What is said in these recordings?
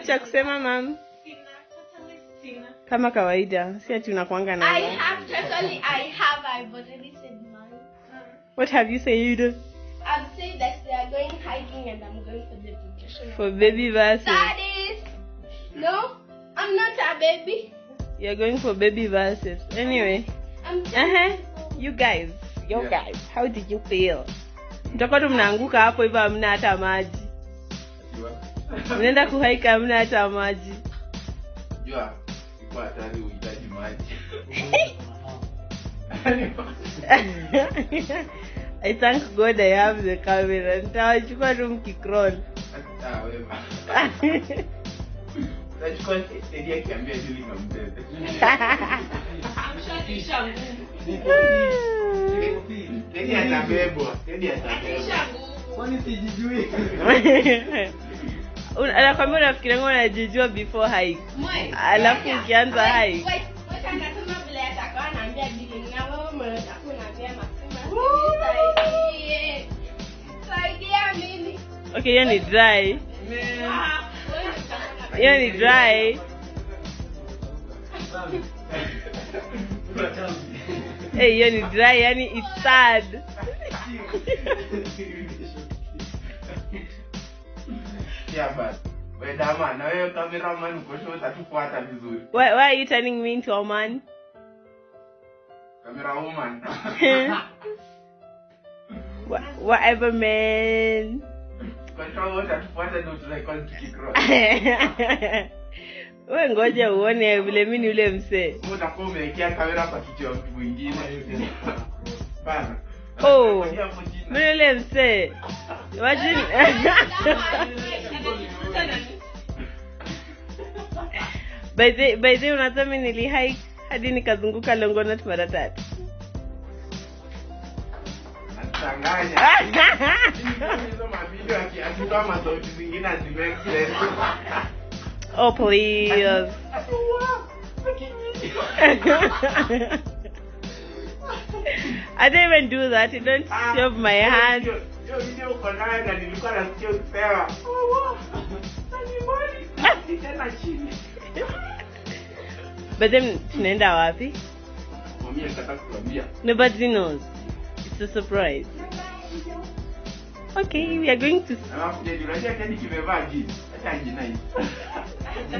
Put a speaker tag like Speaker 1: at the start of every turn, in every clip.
Speaker 1: cha kusema mam kama kawaida si ati unakwanga
Speaker 2: I
Speaker 1: na
Speaker 2: have totally I have I've already said mine.
Speaker 1: what have you said
Speaker 2: I've said that they are going hiking and I'm going for the vacation.
Speaker 1: for baby verses
Speaker 2: Daddies! No, I'm not a baby.
Speaker 1: you're going for baby verses anyway uh-huh. you guys you
Speaker 3: Yeah.
Speaker 1: guys how did you feel mtakuwa tu mnaanguka hapo hivyo hamna hata maji mnaenda kuhaika hamna hata maji.
Speaker 3: Jua iko hatari uhitaji maji.
Speaker 1: I thank god i have the camera. Nitawachukua tu mkicroll.
Speaker 3: Ah, atabebwa. Atabebwa.
Speaker 1: Anakwambia unafikirianga anajijua before hike. Alafu ukianza hike. okay hiyo ni dry. Hiyo ni dry. Hiyo ni dry yani it's sad
Speaker 3: Yeah, basi we dama na wewe cameraman uko show utatufuata vizuri.
Speaker 1: why, why are you turning me into a man
Speaker 3: Camera woman.
Speaker 1: Wha- whatever man we ngoja uone vile mi ni ule msee
Speaker 3: utakuwa umewekea kamera kwa kichwa ya mtu mwingine.
Speaker 1: Oh. Mi ni ule msee imagine by the unadhani nilihike hadi nikazunguka longonot mara tatu oh please I didn't even do that. You don't
Speaker 3: ah,
Speaker 1: shove my hand.
Speaker 3: Hiyo video uko nayo na nilikuwa nasikia ukipewa "Oh, wow, animali." Tena chini.
Speaker 1: But then tunaenda wapi? Nobody knows. It's a surprise. Okay, we are going to.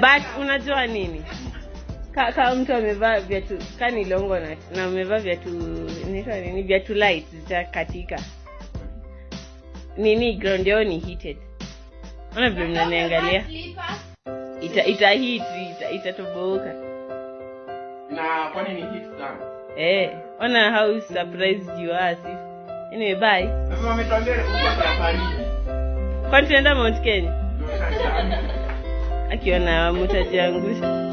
Speaker 1: But unajua nini? Ka, kama mtu amevaa viatu kani longo na, na amevaa viatu inaitwa nini viatu light zitakatika nini ground yao ni heated. Ona vile mnaniangalia. ita ita hit ita itatoboka.
Speaker 3: Na kwani ni hit sana?
Speaker 1: eh ona how surprised you are sis anyway bye.
Speaker 3: Sasa wametuambia uko safari.
Speaker 1: kwani tunaenda Mount Kenya? Akiona mutajiangusha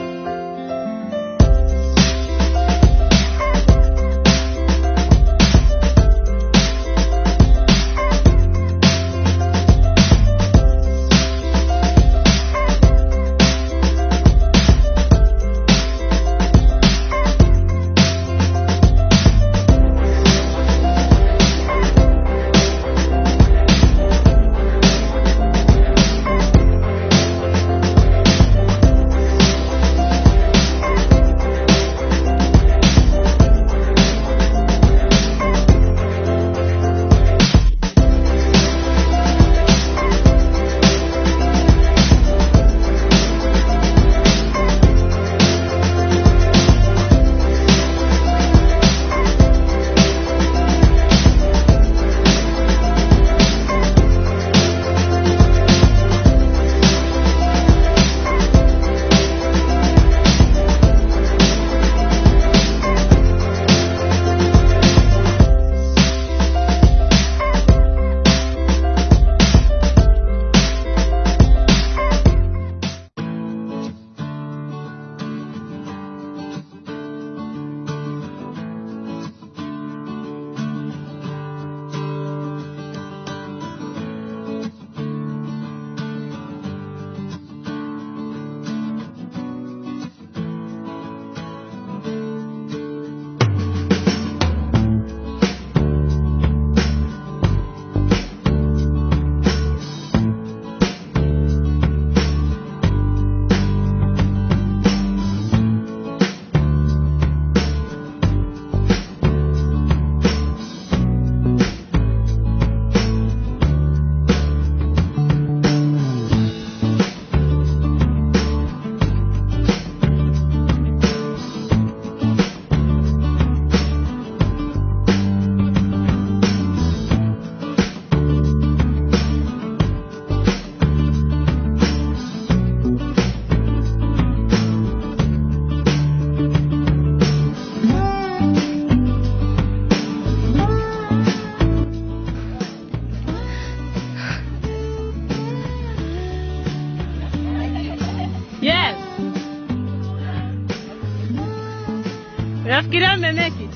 Speaker 1: Unafikiria ame make it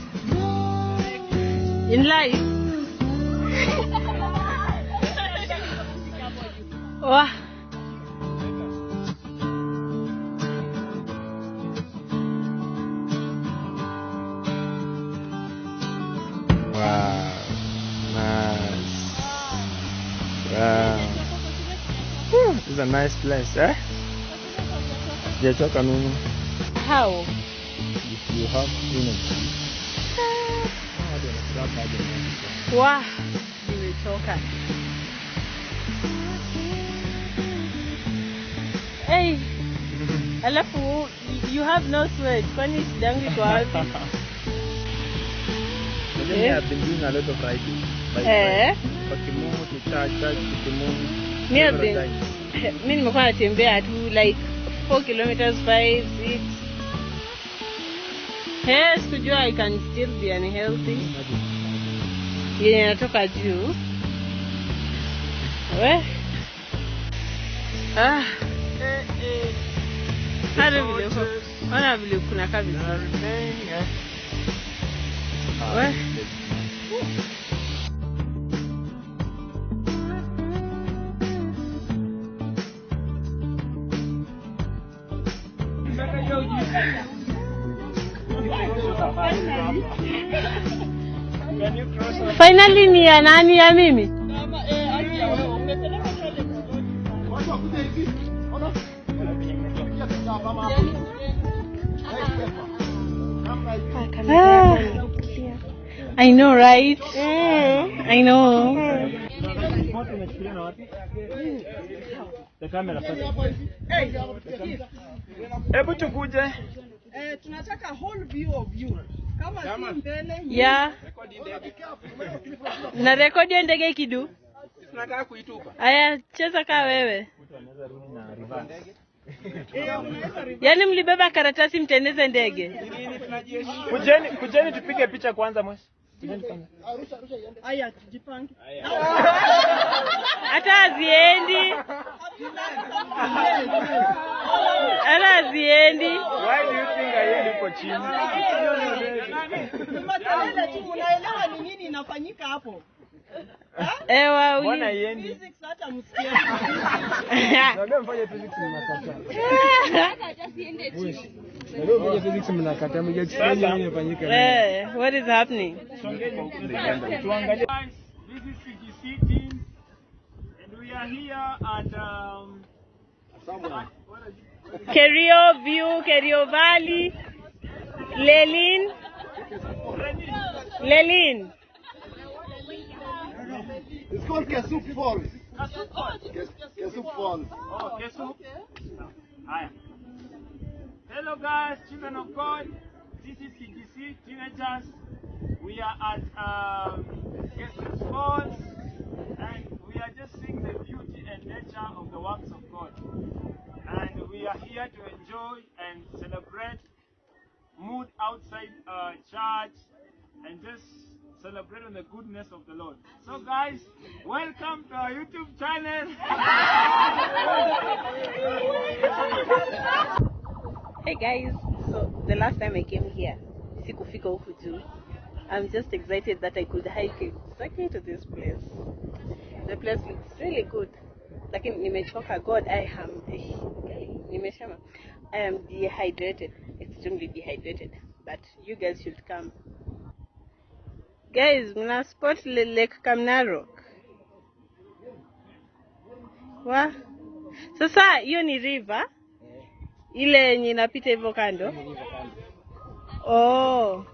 Speaker 1: in life? Wah.
Speaker 4: Wow. Nice. Wow. Whew, This is a nice place, eh? Sijachoka mimi.
Speaker 1: How?
Speaker 4: If you have energy. Hadi unafuraha baada ya mambo.
Speaker 1: Wah. Nimechoka. Hey, alafu you have no sweat. Kwani shida yangu iko wapi?
Speaker 4: Unajua mimi I've been doing a lot of riding. By
Speaker 1: Eh.
Speaker 4: Kwa Kimumu to church, church to Kimumu.
Speaker 1: Mi have
Speaker 4: Several
Speaker 1: been-
Speaker 4: times.
Speaker 1: mi nimekuwa natembea tu like 4 kilometers 5 6 Hey, sikujua I can still be unhealthy. Yenye natoka juu. We. Ah. Eh, eh. Hata vile uko- ona vile kuna kabisa we finally ni ya nani ya mimi? Ah. I know right? I know.
Speaker 4: Hebu tukuje.
Speaker 5: Eh, tunataka whole view of you. Kama si mbele
Speaker 1: ya na rekodi ya ndege kidu
Speaker 3: Tunataka kuitupa.
Speaker 1: aya cheza kaa wewe yaani mlibeba karatasi mteneze ndege?
Speaker 4: Kujeni, kujeni tupige picha kwanza mwesi.
Speaker 5: Aya
Speaker 1: hata haziendi hata haziendi
Speaker 4: Why do you think I iko chini?
Speaker 5: Makelele tu unaelewa ni nini inafanyika hapo?
Speaker 1: ewa
Speaker 4: Mbona haiendi?
Speaker 5: Physics hata msikia.
Speaker 4: Mfanye physics mnakataa. Naambia mfanye physics mnakataa. Mjachukua nini inafanyika.
Speaker 1: Eh, what is happening
Speaker 4: Tuangalie.
Speaker 3: Guys, this is CGC team, and we are here at um.
Speaker 1: Kerio view kerio valley lelin lelin
Speaker 6: It's called Kesuk Falls. Kesuk Falls.
Speaker 3: Oh, Kesu. Haya. Hello guys, children of God. This is CGC teenagers. We are at um, Kesu Falls, and we are just seeing the beauty and nature of the works of God. And we are here to enjoy and celebrate mood outside uh, church and just celebrate on the goodness of the Lord. So guys, welcome to our YouTube channel.
Speaker 1: Hey guys, so the last time I came here, sikufika. I'm just excited that I could hike exactly to this place. The place looks really good. Lakini nimechoka God, I am nimesema I am dehydrated, extremely dehydrated. But you guys should come. Guys, mna spot Lake Kamnarok. Wa? Sasa hiyo ni river ile yenye inapita hivyo kando. Oh.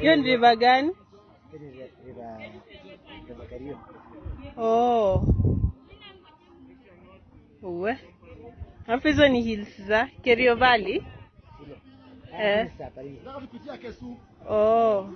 Speaker 1: Hiyo ni river gani? Oh. Uwe. Hapo hizo ni hills za Kerio Valley. Eh. Oh.